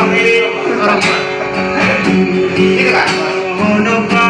orang ini ini. Kan?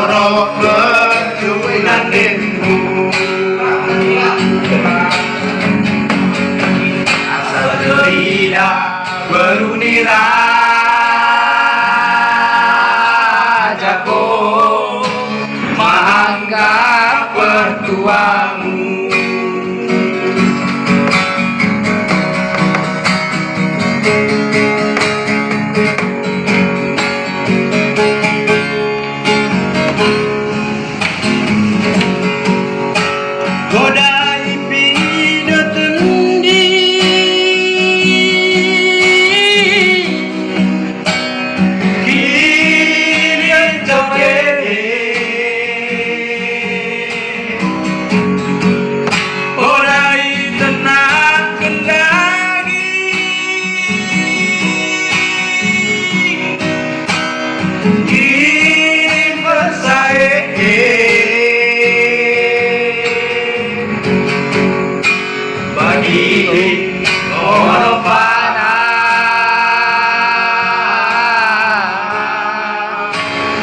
loro berjuwi nanginmu asal tidak beruni rajaku menganggap pertuangmu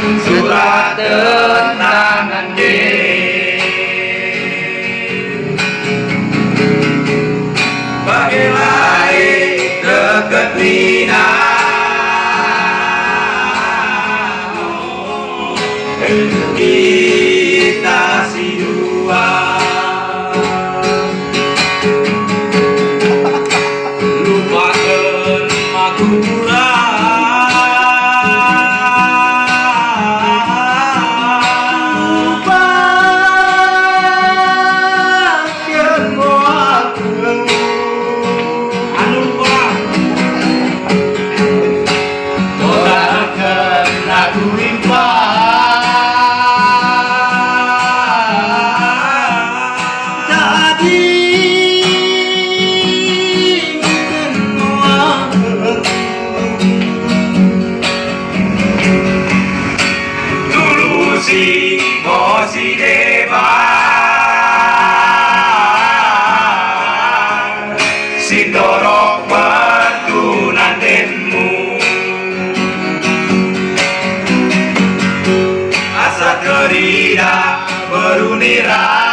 ing surat morirá por.